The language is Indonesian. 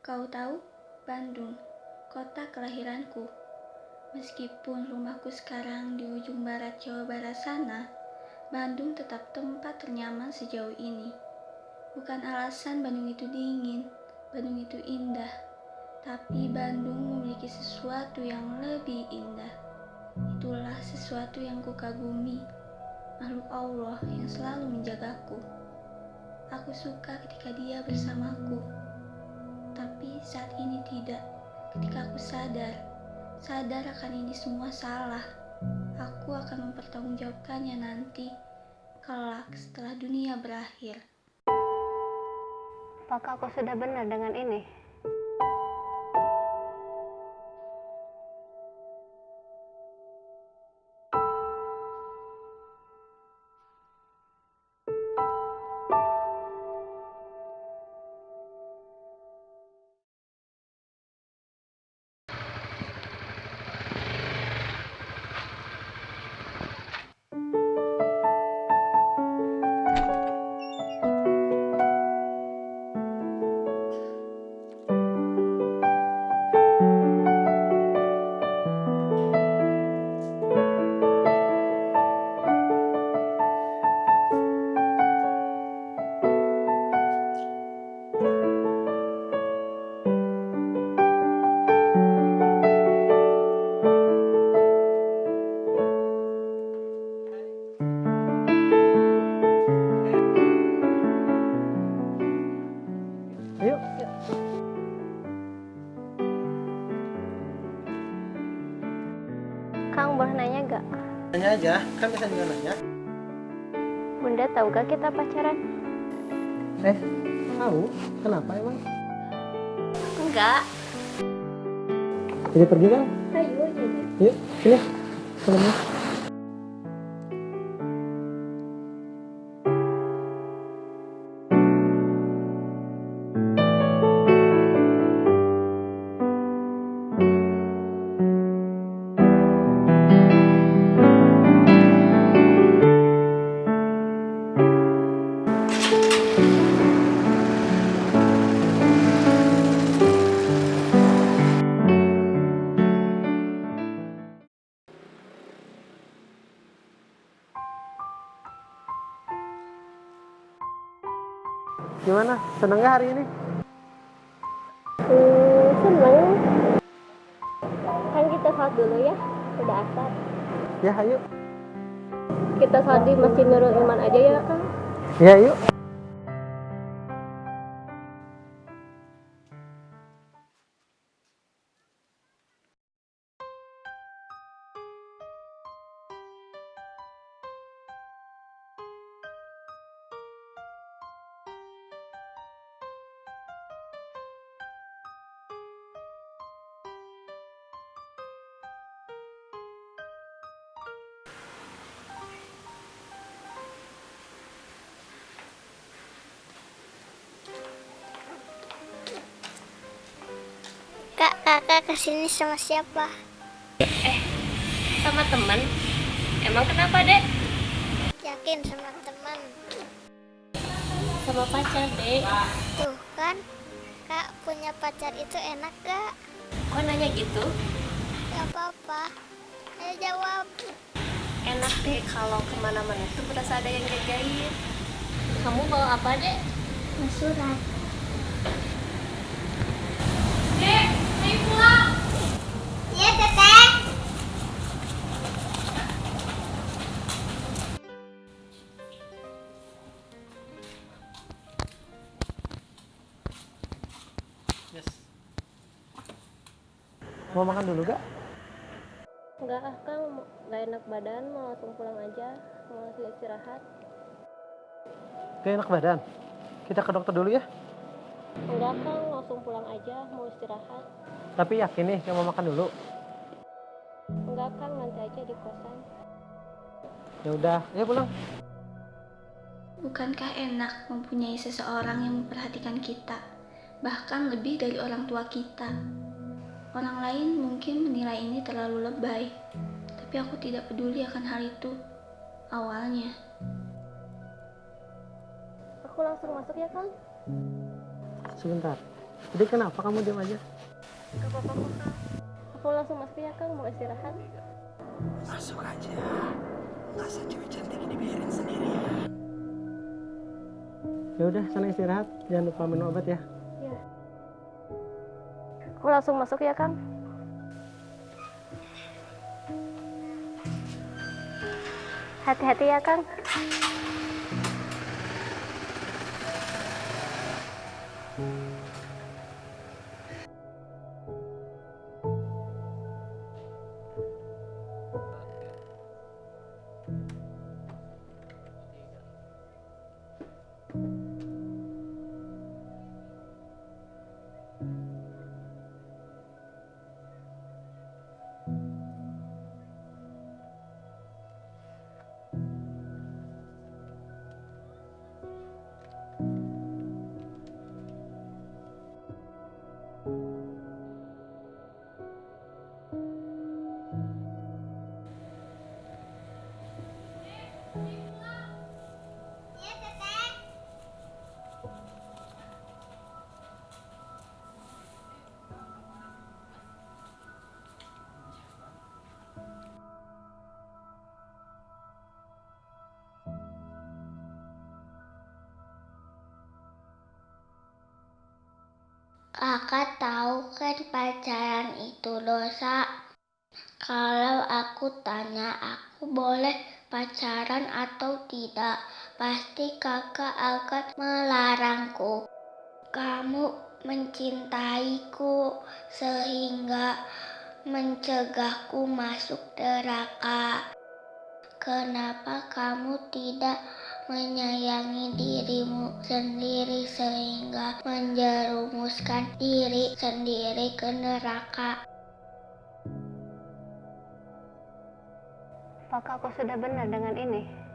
Kau tahu, Bandung, kota kelahiranku. Meskipun rumahku sekarang di ujung barat Jawa Barat sana, Bandung tetap tempat ternyaman sejauh ini. Bukan alasan Bandung itu dingin, Bandung itu indah, tapi Bandung memiliki sesuatu yang lebih indah. Itulah sesuatu yang kukagumi, makhluk Allah yang selalu menjagaku. Aku suka ketika dia bersamaku, tapi saat ini tidak. Ketika aku sadar, sadar akan ini semua salah, aku akan mempertanggungjawabkannya nanti, kelak setelah dunia berakhir. Apakah aku sudah benar dengan ini? Aja, kan bisa juga nanya. Bunda tahu gak kita pacaran? Eh, tahu? Kenapa emang? Enggak. Jadi pergi kan? Ayo jadi. Yuk, sini. Salamnya. Gimana? Seneng gak hari ini? Hmm, seneng. Kan kita sholat dulu ya. Udah asar. Ya, ayo. Kita sholat di Masjid Nurul Iman aja ya Kang. Ya, yuk. Kakak ke sini sama siapa? Sama teman. Emang kenapa dek? Yakin sama teman. Sama pacar dek. Tuh kan, kak punya pacar itu enak gak? Kok nanya gitu? Gak apa-apa. Ayo jawab. Enak deh kalau ke mana-mana tuh berasa ada yang jagain. Kamu bawa apa dek? Surat. Dek, ayo pulang. Iya, teteh. Yes. Mau makan dulu gak? Enggak ah Kang, nggak enak badan, mau langsung pulang aja, mau langsung istirahat. Gak enak badan. Kita ke dokter dulu ya. Enggak Kang, langsung pulang aja, mau istirahat. Tapi yakin nih, gak mau makan dulu. Enggak Kang, nanti aja di kosan. Ya udah, ayo pulang. Bukankah enak mempunyai seseorang yang memperhatikan kita, bahkan lebih dari orang tua kita? Orang lain mungkin menilai ini terlalu lebay, tapi aku tidak peduli akan hal itu. Awalnya, Aku langsung masuk ya Kang. Sebentar. Jadi kenapa kamu diam aja? Gak apa-apa kok kak. Aku langsung masuk ya kang mau istirahat. Masuk aja. Masa cewek cantik ini biarin sendirian. Ya udah, sana istirahat. Jangan lupa minum obat ya. Aku langsung masuk ya kang. Hati-hati ya kang. Kakak itu dosa. Kalau aku tanya aku boleh pacaran atau tidak, pasti kakak akan melarangku. Kamu mencintaiku sehingga mencegahku masuk neraka. Kenapa kamu tidak menyayangi dirimu sendiri sehingga menjerumuskan diri sendiri ke neraka? Apakah aku sudah benar dengan ini?